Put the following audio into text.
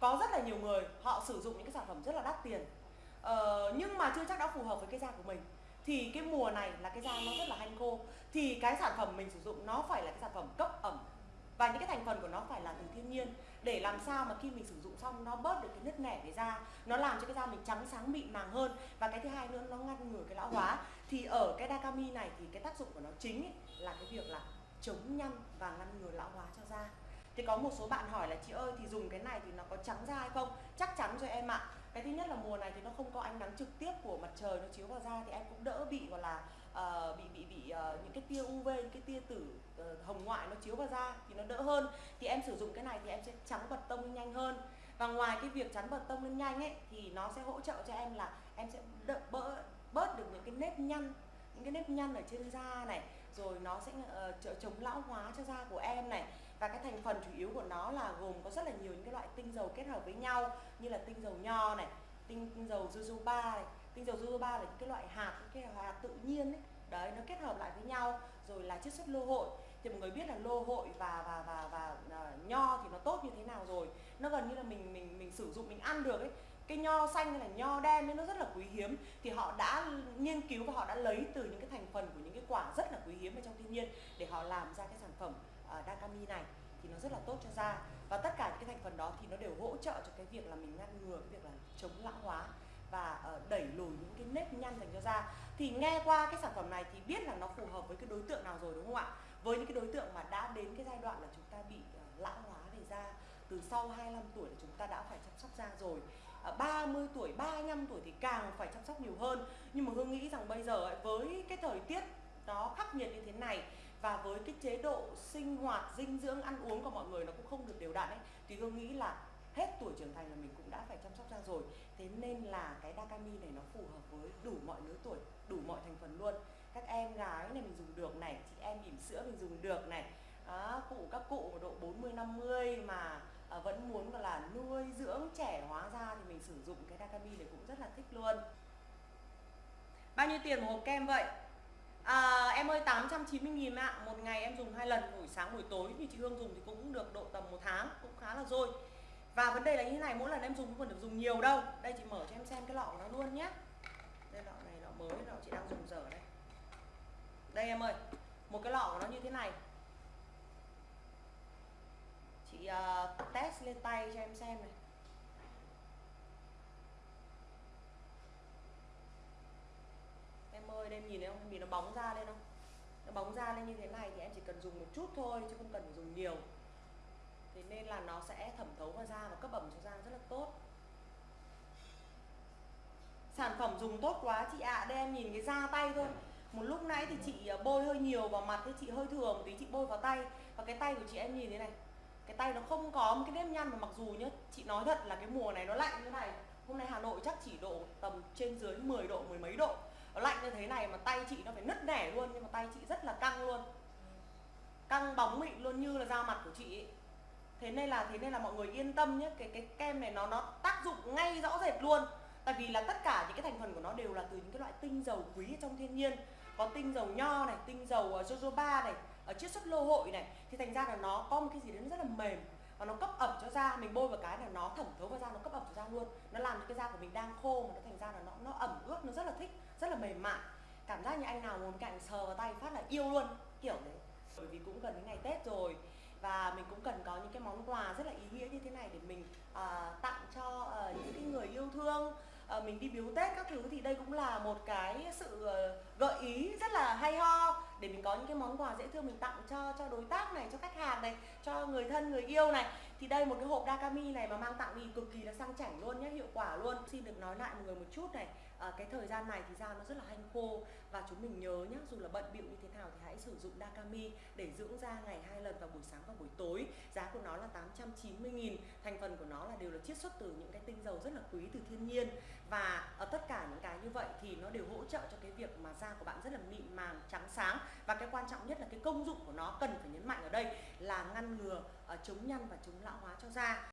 có rất là nhiều người họ sử dụng những cái sản phẩm rất là đắt tiền. Ờ, nhưng mà chưa chắc đã phù hợp với cái da của mình. Thì cái mùa này là cái da nó rất là hanh khô. Thì cái sản phẩm mình sử dụng nó phải là cái sản phẩm cấp ẩm. Và những cái thành phần của nó phải là từ thiên nhiên. Để làm sao mà khi mình sử dụng xong nó bớt được cái nứt nẻ về da nó làm cho cái da mình trắng sáng mịn màng hơn. Và cái thứ hai nữa nó ngăn ngừa cái lão hóa. Thì ở cái Dakami này thì cái tác dụng của nó chính ấy, là cái việc là chống nhăn và ngăn ngừa lão hóa cho da thì có một số bạn hỏi là chị ơi thì dùng cái này thì nó có trắng da hay không? Chắc chắn rồi em ạ. Cái thứ nhất là mùa này thì nó không có ánh nắng trực tiếp của mặt trời nó chiếu vào da thì em cũng đỡ bị gọi là uh, bị bị bị uh, những cái tia UV những cái tia tử uh, hồng ngoại nó chiếu vào da thì nó đỡ hơn. Thì em sử dụng cái này thì em sẽ trắng bật tông nhanh hơn. Và ngoài cái việc chắn bật tông lên nhanh ấy thì nó sẽ hỗ trợ cho em là em sẽ đỡ bỡ bớt được những cái nếp nhăn những cái nếp nhăn ở trên da này rồi nó sẽ uh, chống lão hóa cho da của em này. Và cái thành phần chủ yếu của nó là gồm có rất là nhiều những cái loại tinh dầu kết hợp với nhau như là tinh dầu nho này tinh, tinh dầu jojoba này. Tinh dầu jojoba là những cái loại hạt những cái hạt tự nhiên ấy. Đấy nó kết hợp lại với nhau rồi là chiết xuất lô hội. Thì mọi người biết là lô hội và và và và uh, nho thì nó tốt như thế nào rồi. Nó gần như là mình mình mình sử dụng mình ăn được ấy cái nho xanh hay là nho đen ấy nó rất là quý hiếm. Thì họ đã nghiên cứu và họ đã lấy từ những cái thành phần của những cái quả rất là quý hiếm ở trong thiên nhiên để họ làm ra cái sản phẩm uh, Dakami này. Thì nó rất là tốt cho da. Và tất cả những cái thành phần đó thì nó đều hỗ trợ cho cái việc là mình ngăn ngừa cái việc là chống lão hóa và uh, đẩy lùi những cái nếp nhăn dành cho da. Thì nghe qua cái sản phẩm này thì biết là nó phù hợp với cái đối tượng nào rồi đúng không ạ? Với những cái đối tượng mà đã đến cái giai đoạn là chúng ta bị uh, lão hóa về da từ sau 25 tuổi là chúng ta đã phải chăm sóc da rồi. À, 30 tuổi, 35 tuổi thì càng phải chăm sóc nhiều hơn. Nhưng mà Hương nghĩ rằng bây giờ với cái thời tiết nó khắc nghiệt như thế này và với cái chế độ sinh hoạt dinh dưỡng ăn uống của mọi người nó cũng không được đều đặn ấy thì hương nghĩ là hết tuổi trưởng thành là mình cũng đã phải chăm sóc da rồi. Thế nên là cái Dakami này nó phù hợp với đủ mọi lứa tuổi đủ mọi thành phần luôn. Các em gái này mình dùng được này chị em bỉm sữa mình dùng được này. À, cụ các cụ độ 40 50 mà vẫn muốn gọi là nuôi dưỡng trẻ hóa da thì mình sử dụng cái Dakami này cũng rất là thích luôn. Bao nhiêu tiền một hộp kem vậy? À, em ơi 890 nghìn ạ. Một ngày em dùng hai lần buổi sáng buổi tối Thì chị Hương dùng thì cũng được độ tầm một tháng Cũng khá là rồi Và vấn đề là như thế này mỗi lần em dùng không còn được dùng nhiều đâu. Đây chị mở cho em xem cái lọ của nó luôn nhé. Đây lọ này lọ mới lọ chị đang dùng giờ đây. Đây em ơi Một cái lọ của nó như thế này. Chị uh, test lên tay cho em xem này. Em ơi em nhìn thấy không? Nhìn nó bóng ra lên không? Nó bóng ra lên như thế này thì em chỉ cần dùng một chút thôi, chứ không cần phải dùng nhiều. Thế nên là nó sẽ thẩm thấu vào da và cấp ẩm cho da rất là tốt. Sản phẩm dùng tốt quá chị ạ. À. đây em nhìn cái da tay thôi. Một lúc nãy thì chị ờ, bôi hơi nhiều vào mặt thì chị hơi thường tí chị bôi vào tay. Và cái tay của chị em nhìn thế này cái tay nó không có một cái nếp nhăn mà mặc dù nhá chị nói thật là cái mùa này nó lạnh như này. Hôm nay Hà Nội chắc chỉ độ tầm trên dưới 10 độ, mười mấy độ. Nó lạnh như thế này mà tay chị nó phải nứt nẻ luôn, nhưng mà tay chị rất là căng luôn. Căng bóng mịn luôn, như là da mặt của chị ấy. thế nên là, thế nên là mọi người yên tâm nhé, cái cái kem này nó nó tác dụng ngay rõ rệt luôn. Tại vì là tất cả những cái thành phần của nó đều là từ những cái loại tinh dầu quý trong thiên nhiên. Có tinh dầu nho này, tinh dầu ờ, jojoba này ở chiết xuất lô hội này thì thành ra là nó có một cái gì đấy nó rất là mềm. Và nó cấp ẩm cho da mình bôi vào cái là nó thẩm thấu vào da nó cấp ẩm cho da luôn. Nó làm cho cái da của mình đang khô mà nó thành ra là nó nó ẩm ướt nó rất là thích rất là mềm mại. Cảm giác như anh nào muốn cạnh sờ vào tay phát là yêu luôn kiểu đấy bởi vì cũng gần đến ngày tết rồi và mình cũng cần có những cái món quà rất là ý nghĩa như thế này để mình uh, tặng cho uh, những cái người yêu thương. Uh, mình đi biếu tết các thứ thì đây cũng là một cái sự uh, gợi ý rất là hay ho để mình có những cái món quà dễ thương mình tặng cho cho đối tác này, cho khách hàng này, cho người thân, người yêu này thì đây một cái hộp Dakami này mà mang tặng thì cực kỳ là sang chảnh luôn nhé hiệu quả luôn. Xin được nói lại mọi người một chút này à, cái thời gian này thì da nó rất là hanh khô và chúng mình nhớ nhé dù là bận bịu như thế nào thì hãy sử dụng Dakami để dưỡng da ngày hai lần vào buổi sáng và buổi tối. Giá của nó là 890 nghìn thành phần của nó là đều là chiết xuất từ những cái tinh dầu rất là quý từ thiên nhiên. Và ở tất cả những cái như vậy thì nó đều hỗ trợ cho cái việc mà da của bạn rất là mịn màng trắng sáng. Và cái quan trọng nhất là cái công dụng của nó cần phải nhấn mạnh ở đây là ngăn ngừa Ờ, chống nhăn và chống lão hóa cho da.